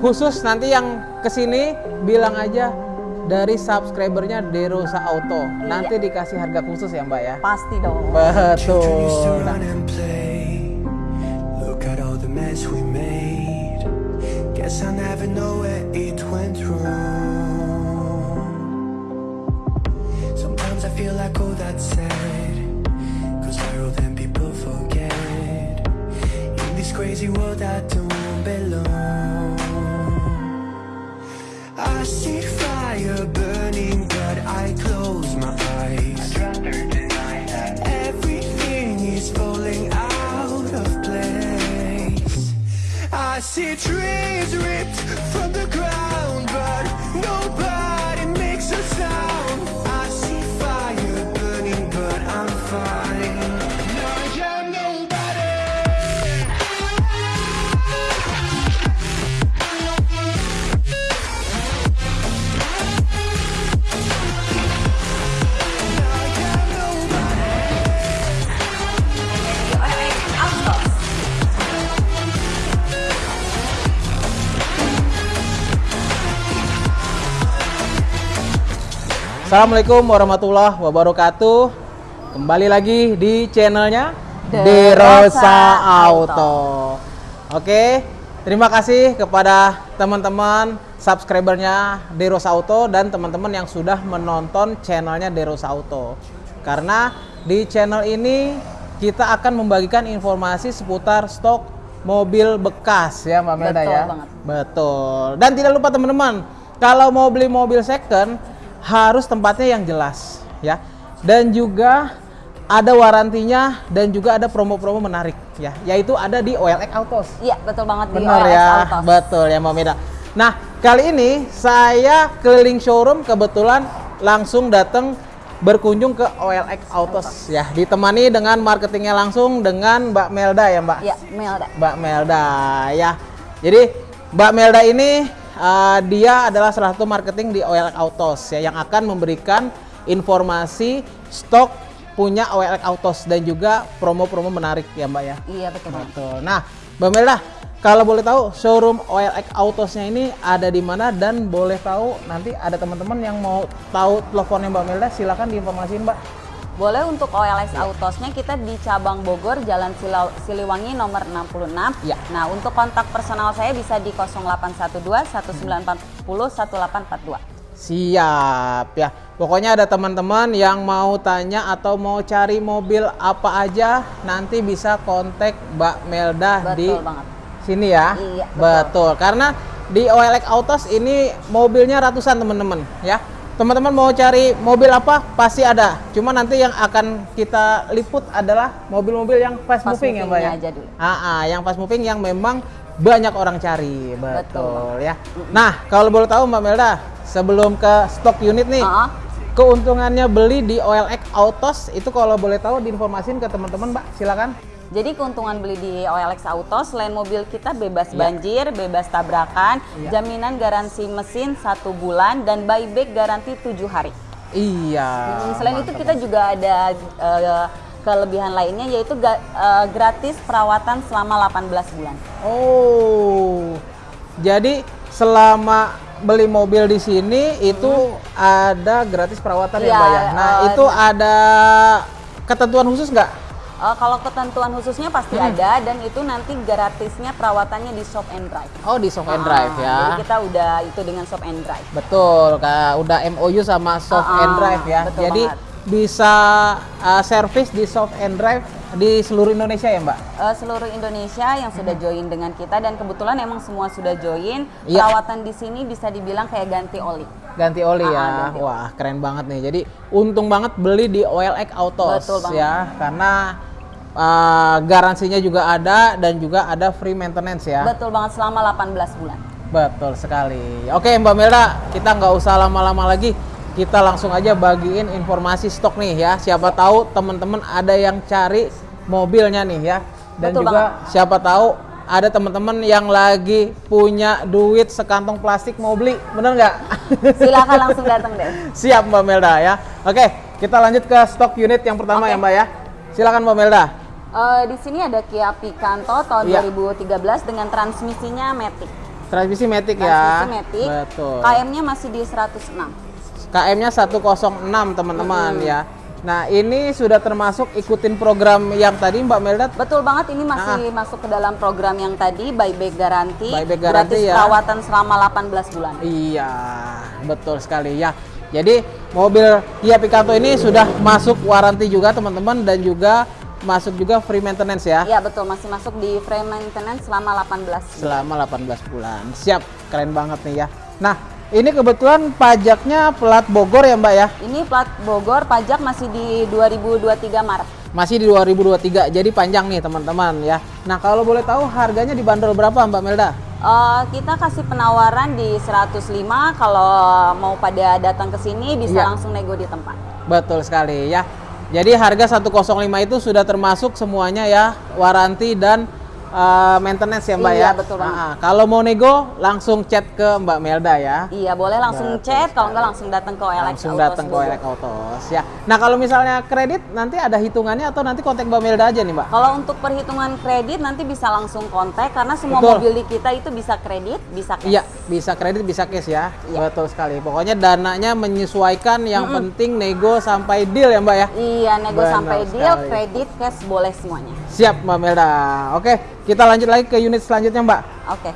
Khusus nanti yang ke sini bilang aja dari subscribernya Derosa Auto. Nanti dikasih harga khusus ya Mbak ya. Pasti dong. Betul. used to run and play. Look at all the mess we made. Guess I never know where it went wrong. Sometimes I feel like that's sad. Cause viral then people forget. In this crazy world I don't belong. I see fire burning, but I close my eyes. Everything is falling out of place. I see trees ripped Assalamualaikum warahmatullahi wabarakatuh. Kembali lagi di channelnya Derosa Auto. Auto. Oke, terima kasih kepada teman-teman subscribernya Derosa Auto dan teman-teman yang sudah menonton channelnya Derosa Auto. Karena di channel ini kita akan membagikan informasi seputar stok mobil bekas ya Mbak Melda Betul ya. banget. Betul. Dan tidak lupa teman-teman, kalau mau beli mobil second harus tempatnya yang jelas ya. Dan juga ada warantinya dan juga ada promo-promo menarik ya, yaitu ada di OLX Autos. Iya, betul banget di Benar OLX ya, Autos. betul ya Mbak Meda. Nah, kali ini saya keliling showroom kebetulan langsung datang berkunjung ke OLX Autos ya, ditemani dengan marketingnya langsung dengan Mbak Melda ya Mbak. Iya, Melda. Mbak Melda ya. Jadi Mbak Melda ini uh, dia adalah salah satu marketing di OLX Autos ya yang akan memberikan informasi stok punya OLX Autos dan juga promo-promo menarik ya Mbak ya. Iya, betul. Betul. Nah, Mbak Melda, kalau boleh tahu showroom OLX Autosnya ini ada di mana dan boleh tahu nanti ada teman-teman yang mau tahu teleponnya Mbak Melda silakan diinformasiin Mbak. Boleh untuk OLX Autosnya kita di cabang Bogor, Jalan Sila- Siliwangi nomor 66. Ya. Nah, untuk kontak personal saya bisa di 0812 1940 1842. Siap ya. Pokoknya ada teman-teman yang mau tanya atau mau cari mobil apa aja nanti bisa kontak Mbak Melda Betul di banget. sini ya. Iya, betul. betul. Karena di OLX Autos ini mobilnya ratusan teman-teman ya. Teman-teman mau cari mobil apa pasti ada. Cuma nanti yang akan kita liput adalah mobil-mobil yang fast, Fast moving ya Mbak ya. aja dulu. Ah, ah, yang fast moving yang memang banyak orang cari. Betul, Betul. ya. Nah, kalau boleh tahu Mbak Melda, sebelum ke stok unit nih, keuntungannya beli di OLX Autos itu kalau boleh tahu diinformasin ke teman-teman Mbak, silakan. Jadi keuntungan beli di OLX Auto selain mobil kita bebas Iya. banjir, bebas tabrakan, Iya. jaminan garansi mesin satu bulan dan buyback garansi tujuh hari. Iya. Hmm, selain itu mantap. kita juga ada eh, kelebihan lainnya yaitu ga- eh, gratis perawatan selama 18 bulan. Oh. Jadi selama beli mobil di sini itu ada gratis perawatan ya Iya, Mbak ya. Nah, eh, itu ada ketentuan khusus nggak? Eh, kalau ketentuan khususnya pasti Hmm. ada dan itu nanti gratisnya perawatannya di shop and drive. Oh, di soft and Ah, drive ya. Jadi kita udah itu dengan shop and drive. Betul, Kak. Udah MOU sama soft Ah, and drive ya. betul Jadi banget. bisa uh, service di soft and drive di seluruh Indonesia ya, Mbak? Eh, seluruh Indonesia yang sudah join dengan kita dan kebetulan emang semua sudah join. Iya. Perawatan di sini bisa dibilang kayak ganti oli. Ganti oli Ah, ya. ganti oli. Wah, keren banget nih. Jadi untung banget beli di OLX Autos Betul banget. ya, karena uh, garansinya juga ada dan juga ada free maintenance ya. Betul banget selama 18 bulan. Betul sekali. Oke Mbak Melda, kita nggak usah lama-lama lagi. Kita langsung aja bagiin informasi stok nih ya. Siapa tahu teman-teman ada yang cari mobilnya nih ya. Dan Betul juga siapa tahu ada teman-teman yang lagi punya duit sekantong plastik mau beli. Bener nggak? Silakan langsung datang deh. Siap Mbak Melda ya. Oke, kita lanjut ke stok unit yang pertama Oke. ya Mbak ya. Silakan Mbak Melda. Eh, di sini ada Kia Picanto tahun Iya. 2013 dengan transmisinya Matic. Transmisi Matic ya. Transmisi Matic. Betul. KM-nya masih di 106. KM-nya 106 teman-teman ya. Nah, ini sudah termasuk ikutin program yang tadi Mbak Melda Betul banget ini masih masuk ke dalam program yang tadi buyback garanti, Buyback garanti gratis ya. perawatan selama 18 bulan. Iya, betul sekali ya. Jadi mobil Kia Picanto ini sudah masuk waranti juga teman-teman dan juga masuk juga free maintenance ya. Iya betul masih masuk di frame maintenance selama 18 bulan. Selama 18 bulan. Siap, keren banget nih ya. Nah, ini kebetulan pajaknya plat Bogor ya Mbak ya. Ini plat Bogor pajak masih di 2023 Maret. Masih di 2023, jadi panjang nih teman-teman ya. Nah, kalau boleh tahu harganya dibanderol berapa Mbak Melda? Eh, kita kasih penawaran di 105 kalau mau pada datang ke sini bisa Iya. langsung nego di tempat. Betul sekali ya. Jadi harga 105 itu sudah termasuk semuanya ya, waranti dan uh, maintenance ya Mbak Iya, ya. betul banget. Ah, ah. Kalau mau nego langsung chat ke Mbak Melda ya. Iya boleh langsung Betul chat kalau nggak langsung datang ke OLX Langsung datang ke. OLX Autos ya. Nah, kalau misalnya kredit nanti ada hitungannya atau nanti kontak Mbak Melda aja nih Mbak? Kalau untuk perhitungan kredit nanti bisa langsung kontak karena semua Betul. mobil di kita itu bisa kredit, bisa cash. Iya, bisa kredit, bisa cash ya. Iya. Betul sekali. Pokoknya dananya menyesuaikan, yang penting nego sampai deal ya Mbak ya. Iya, nego Benar sampai deal, sekali. kredit, cash boleh semuanya. Siap Mbak Melda. Oke, kita lanjut lagi ke unit selanjutnya Mbak. Oke.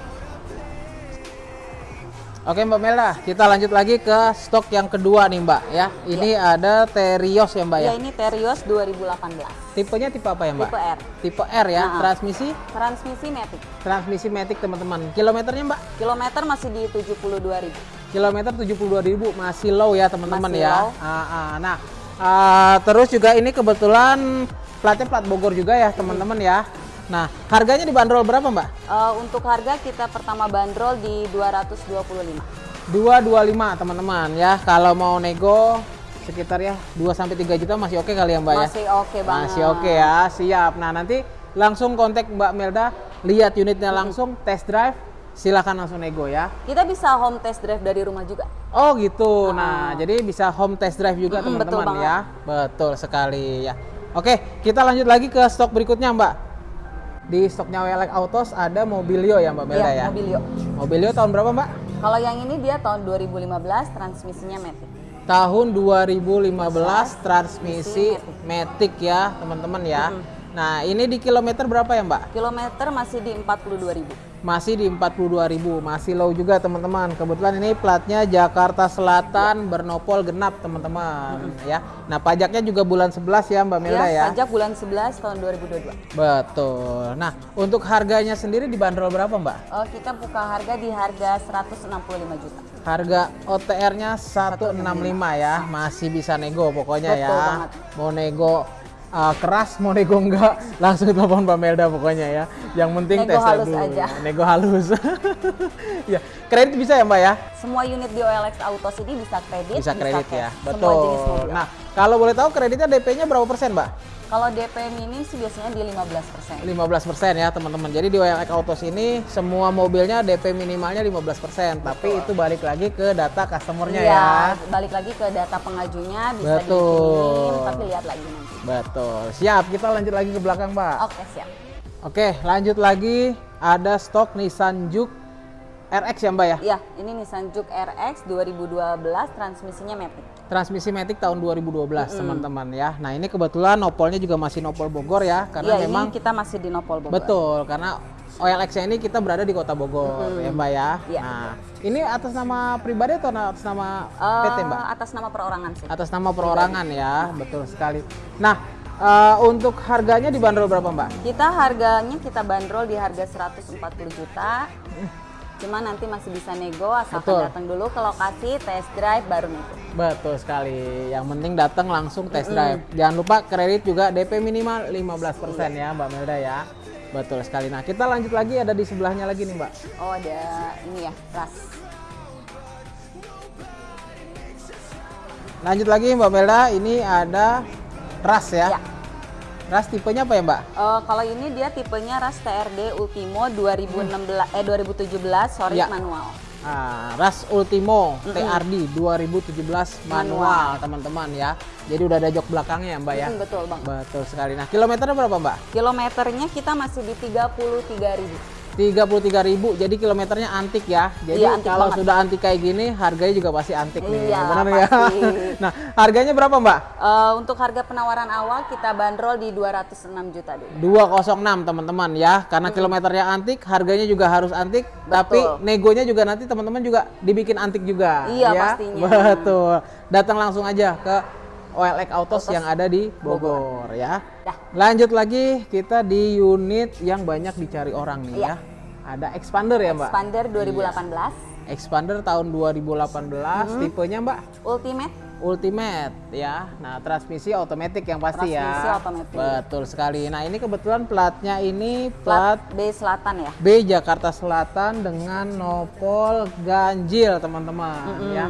Oke Mbak Melda, kita lanjut lagi ke stok yang kedua nih Mbak ya. Ini ada Terios ya Mbak ya. Ya ini Terios 2018. Tipenya tipe apa ya Mbak? Tipe R. Tipe R ya. Nah. Transmisi Transmisi Matic. transmisi Matic teman-teman. Kilometernya Mbak? Kilometer masih di 72.000. Kilometer 72.000 masih low ya teman-teman ya. low. Ah, ah. Nah, ah, terus juga ini kebetulan platnya plat Bogor juga ya teman-teman ya. Nah, harganya dibanderol berapa Mbak? Eh, untuk harga kita pertama bandrol di 225. 225 teman-teman ya. Kalau mau nego sekitar ya 2 sampai 3 juta masih oke kali ya Mbak ya. Masih oke banget. Masih oke ya, siap. Nah nanti langsung kontak Mbak Melda, lihat unitnya langsung, test drive, silakan langsung nego ya. Kita bisa home test drive dari rumah juga. Oh gitu. Nah jadi bisa home test drive juga betul teman-teman banget. ya. Betul sekali ya. Oke, kita lanjut lagi ke stok berikutnya Mbak. Di stoknya WLX Autos ada Mobilio ya Mbak Melda Iya, ya. Mobilio. Mobilio tahun berapa Mbak? Kalau yang ini dia tahun 2015, transmisinya Matic. Tahun 2015 transmisi Matic ya teman-teman ya. Nah ini di kilometer berapa ya Mbak? Kilometer masih di 42.000. masih di 42.000 masih low juga teman-teman. Kebetulan ini platnya Jakarta Selatan bernopol genap teman-teman ya. Nah pajaknya juga bulan 11 ya Mbak Melda ya, pajak bulan 11 tahun 2022. betul. Nah untuk harganya sendiri dibanderol berapa Mbak? Oh, kita buka harga di harga 165 juta. harga OTR-nya 165 ya. Masih bisa nego pokoknya Betul ya. banget. mau nego uh, keras mau nego enggak langsung telepon Mbak Melda pokoknya ya yang penting Nego tes halus dulu. aja. nego halus ya kredit bisa ya Mbak ya Semua unit di OLX Autos ini bisa kredit, bisa kredit ya cash. Semua jenis betul mobil. nah kalau boleh tahu kreditnya DP-nya berapa persen mbak Kalau DP minim sih biasanya di 15%. 15 persen ya teman-teman jadi di OLX Autos ini semua mobilnya DP minimalnya 15 persen tapi itu balik lagi ke data customernya Iya, ya balik lagi ke data pengajunya bisa Betul. dikirim, tapi lihat lagi nanti. betul siap kita lanjut lagi ke belakang mbak Oke, siap. oke lanjut lagi ada stok Nissan Juke RX ya mbak ya Iya, ini Nissan Juke RX 2012 transmisinya Matic. transmisi Matic tahun 2012 teman-teman ya nah ini kebetulan nopolnya juga masih nopol Bogor ya karena Iya, memang ini kita masih di Nopol Bogor. Betul, karena OLX ini kita berada di Kota Bogor, ya Mbak ya. Iya. Nah, ini atas nama pribadi atau atas nama Eh, PT Mbak? Atas nama perorangan sih. Atas nama perorangan ya, betul sekali. Nah, eh, untuk harganya dibanderol berapa Mbak? Kita harganya kita bandrol di harga 140 juta. Cuma nanti masih bisa nego asalkan datang dulu ke lokasi test drive baru nego. Betul sekali. Yang penting datang langsung test drive. Jangan lupa kredit juga DP minimal 15% ya Mbak Melda ya. Betul sekali. Nah, kita lanjut lagi ada di sebelahnya lagi nih Mbak. Oh ada ini ya ras. Lanjut lagi Mbak Melda, ini ada ras ya. Ya. Ras tipenya apa ya Mbak? Eh, kalau ini dia tipenya ras TRD Ultimo 2016 eh 2017 sorry Ya. manual. Ah, Ras Ultimo TRD 2017 manual teman-teman ya. Jadi udah ada jok belakangnya ya Mbak ya. Mm, betul bang. Betul sekali. Nah kilometernya berapa Mbak? Kilometernya kita masih di 33.000. 33.000 jadi kilometernya antik ya. Jadi Iya, antik kalau banget. sudah antik kayak gini harganya juga pasti antik nih. Iya, Benar ya? nah, harganya berapa, Mbak? Eh, untuk harga penawaran awal kita bandrol di 206 juta dulu. 206 teman-teman ya. Karena kilometernya antik, harganya juga harus antik, tapi negonya juga nanti teman-teman juga dibikin antik juga Iya, ya. pastinya. Betul. Datang langsung aja ke OLX Autos yang ada di Bogor, ya. Dah. Lanjut lagi kita di unit yang banyak dicari orang nih Iya. ya. Ada expander ya, Mbak? Expander 2018 Expander tahun 2018, tipenya Mbak Ultimate Ultimate ya. Nah, transmisi otomatis yang pasti Transmisi ya. otomatis. Betul sekali. Nah, ini kebetulan platnya ini plat plat B Selatan ya. B Jakarta Selatan dengan nopol ganjil, teman-teman ya.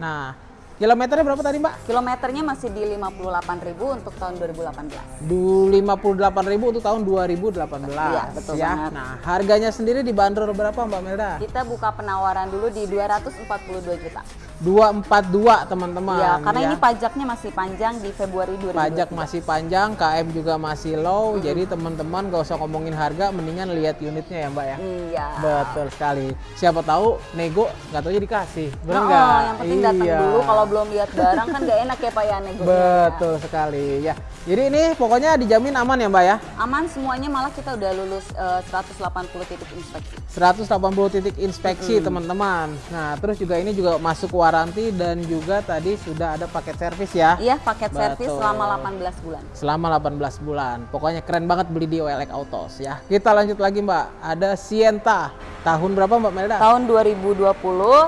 Nah, kilometernya berapa tadi, Mbak? Kilometernya masih di 58.000 untuk tahun 2018. Du 58.000 untuk tahun 2018 Iya, betul ya. banget. Nah, harganya sendiri dibanderol berapa, Mbak Melda? Kita buka penawaran dulu di 242 juta. 242, teman-teman. ya, karena ya. ini pajaknya masih panjang di Februari 2020. pajak masih panjang, KM juga masih low, jadi teman-teman gak usah ngomongin harga, mendingan lihat unitnya ya Mbak ya. Iya. Betul sekali. Siapa tahu nego nggak tahu dikasih, benar Oh, nggak? yang penting datang Iya. dulu kalau belum lihat barang kan gak enak ya Pak ya negonya. Betul sekali ya. Jadi ini pokoknya dijamin aman ya Mbak ya. Aman semuanya malah kita udah lulus eh, 180 titik inspeksi. 180 titik inspeksi teman-teman. Nah terus juga ini juga masuk waranti dan juga tadi sudah ada paket servis ya. Iya, paket servis selama 18 bulan. selama 18 bulan. Pokoknya keren banget beli di OLX Autos ya. Kita lanjut lagi Mbak. Ada Sienta. Tahun berapa Mbak Melda? Tahun 2020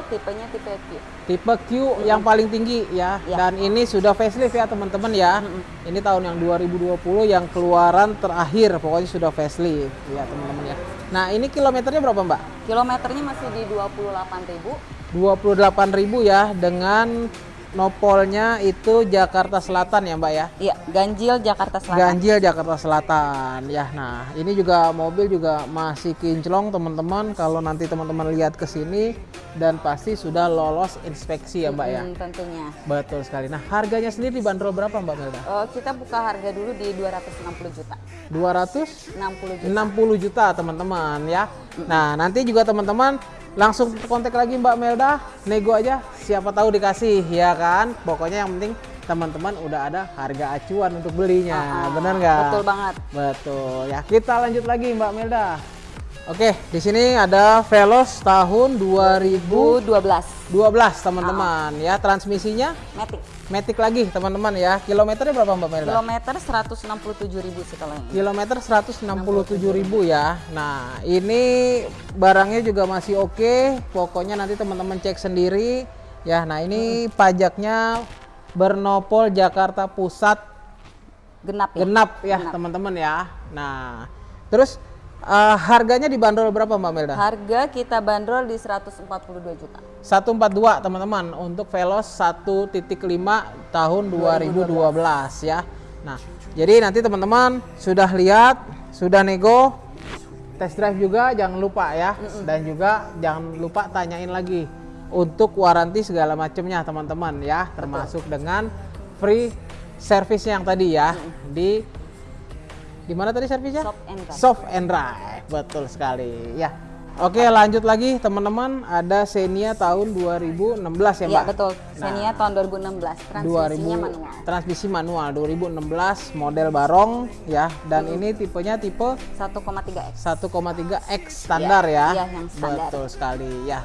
tipenya tipe Q. Tipe Q yang paling tinggi ya. Iya. Dan ini sudah facelift ya teman-teman ya. Ini tahun yang 2020 yang keluaran terakhir. Pokoknya sudah facelift ya teman-teman ya. Nah ini kilometernya berapa Mbak? Kilometernya masih di 28.000. 28.000 ya dengan nopolnya itu Jakarta Selatan ya Mbak ya. Iya, ganjil Jakarta Selatan. Ganjil Jakarta Selatan ya. Nah, ini juga mobil juga masih kinclong teman-teman. Kalau nanti teman-teman lihat ke sini dan pasti sudah lolos inspeksi ya, Mbak ya. Hmm, tentunya. Betul sekali. Nah, harganya sendiri dibanderol berapa, Mbak Melda? Eh, kita buka harga dulu di 260 juta. 260 60 juta. juta, teman-teman ya. Nah, nanti juga teman-teman langsung kontak lagi Mbak Melda, nego aja. Siapa tahu dikasih ya kan. Pokoknya yang penting teman-teman udah ada harga acuan untuk belinya. Ah, Benar nggak? Betul banget. Betul ya. Kita lanjut lagi Mbak Melda. Oke, di sini ada Veloz tahun 2012 2012. teman-teman ya. Transmisinya Matic. Matic lagi teman-teman ya. Kilometernya berapa Mbak Melda? Kilometer 167.000 sih kalau ini. Kilometer 167.000 ya. Nah, ini barangnya juga masih oke. Pokoknya nanti teman-teman cek sendiri ya. Nah, ini pajaknya bernopol Jakarta Pusat Genap ya. genap ya teman-teman ya. Nah, terus eh, harganya dibanderol berapa Mbak Melda? Harga kita bandrol di 142 juta. 142 teman-teman untuk Veloz 1.5 tahun 2012 ya. Nah, jadi nanti teman-teman sudah lihat, sudah nego, test drive juga jangan lupa ya. Dan juga jangan lupa tanyain lagi untuk waranti segala macamnya teman-teman ya, termasuk dengan free service yang tadi ya di di mana tadi servisnya? Soft and Drive. Soft and Drive. Betul sekali. Ya. Oke, lanjut lagi teman-teman. Ada Xenia tahun 2016 ya, Iya Mbak? betul. Xenia tahun 2016. Transmisinya 2000 manual. Transmisi manual 2016 model barong ya. Dan ini tipenya tipe 1,3x. 1,3 X standar Iya, ya. iya, yang standar. Betul sekali ya.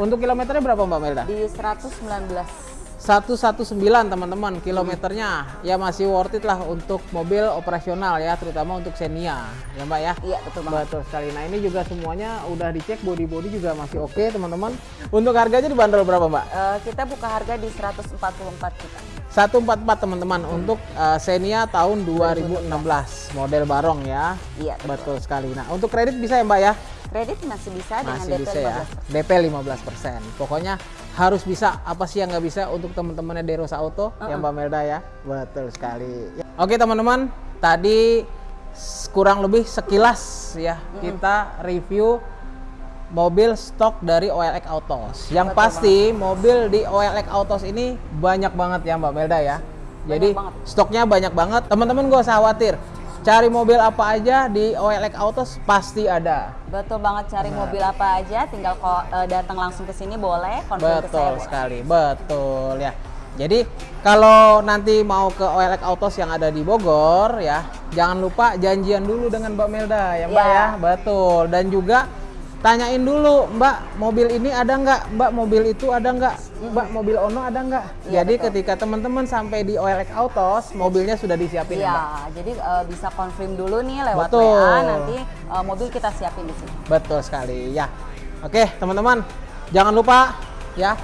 Untuk kilometernya berapa Mbak Melda? Di 119. 119 teman-teman kilometernya. Ya masih worth it lah untuk mobil operasional ya terutama untuk Xenia ya Mbak ya? Iya betul banget. betul sekali. Nah ini juga semuanya udah dicek body body juga masih oke teman-teman. Untuk harganya dibanderol berapa Mbak? Eh, kita buka harga di 144 juta. 144 teman-teman untuk uh, Xenia tahun 2016 model barong ya. Iya betul. betul sekali. Nah untuk kredit bisa ya Mbak ya Kredit masih bisa dengan masih DP bisa ya. 15%. DP 15% pokoknya harus bisa. Apa sih yang nggak bisa untuk teman-temannya Derosa Auto yang Mbak Melda ya? Betul sekali. Ya. oke teman-teman. Tadi kurang lebih sekilas ya kita review mobil stok dari OLX Autos. Yang pasti mobil di OLX Autos ini banyak banget ya Mbak Melda ya. Jadi banget. stoknya banyak banget. Teman-teman gak usah khawatir cari mobil apa aja di OLX Autos pasti ada. Betul banget cari mobil apa aja, tinggal kok eh, datang langsung ke sini boleh, konfirm ke saya Betul boleh. sekali, betul ya. Jadi kalau nanti mau ke OLX Autos yang ada di Bogor ya, jangan lupa janjian dulu dengan Mbak Melda ya Mbak Iya. ya, betul. Dan juga tanyain dulu Mbak mobil ini ada nggak, Mbak mobil itu ada nggak, Mbak mobil Ono ada nggak. Iya, Jadi betul. ketika teman-teman sampai di OLX Autos, mobilnya sudah disiapin ya Mbak. Iya, jadi eh, bisa konfirm dulu nih lewat Betul. WA, nanti eh, mobil kita siapin di sini. Betul sekali ya. Oke teman-teman, jangan lupa ya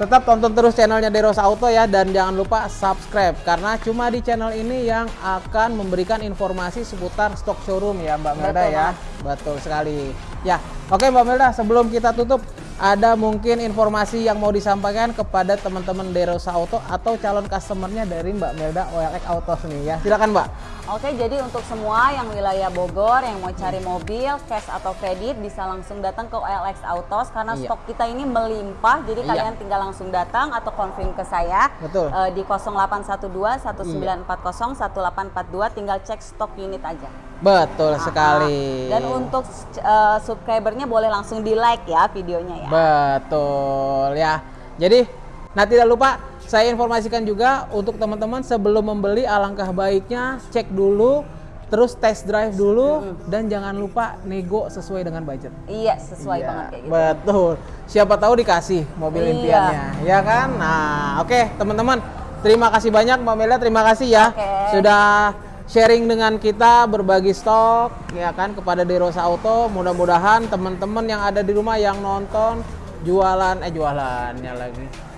tetap tonton terus channelnya Deros Auto ya dan jangan lupa subscribe karena cuma di channel ini yang akan memberikan informasi seputar stok showroom ya Mbak Melda Betul ya. Betul sekali. Ya, oke Mbak Melda sebelum kita tutup ada mungkin informasi yang mau disampaikan kepada teman-teman Deros Auto atau calon customernya dari Mbak Melda OLX Autos nih ya. Silakan Mbak. Oke, jadi untuk semua yang wilayah Bogor yang mau cari mobil, cash atau kredit bisa langsung datang ke OLX Autos karena Iya. stok kita ini melimpah. Jadi Iya. kalian tinggal langsung datang atau konfirm ke saya Betul. eh, di 0812 1940 1842 tinggal cek stok unit aja. Betul Ah, sekali. Dan untuk eh, subscribernya boleh langsung di like ya videonya ya. Betul ya. Jadi, nah tidak lupa saya informasikan juga untuk teman-teman sebelum membeli alangkah baiknya cek dulu, terus test drive dulu dan jangan lupa nego sesuai dengan budget. Iya, sesuai Iya, banget kayak gitu. Betul. Siapa tahu dikasih mobil Iya. impiannya, ya kan? Nah, oke teman-teman, terima kasih banyak Mbak Mela, terima kasih ya Oke. sudah sharing dengan kita berbagi stok, ya kan kepada Derosa Auto. Mudah-mudahan teman-teman yang ada di rumah yang nonton jualan, eh jualannya lagi.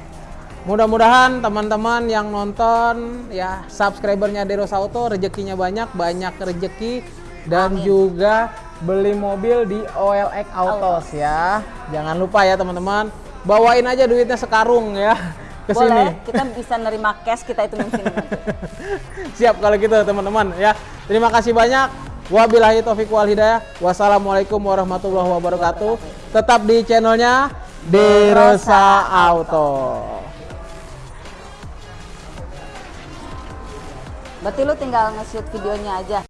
Mudah-mudahan teman-teman yang nonton ya subscribernya Derosa Auto rezekinya banyak, banyak rezeki dan Amin. juga beli mobil di OLX Autos ya. Jangan lupa ya teman-teman, bawain aja duitnya sekarung ya ke sini. Boleh, kita bisa nerima cash kita itu sini nanti. Siap kalau gitu teman-teman ya. Terima kasih banyak. Wabillahi taufiq wal hidayah. Wassalamualaikum warahmatullahi wabarakatuh. Tetap di channelnya Derosa Auto. Berarti lu tinggal nge-shoot videonya aja.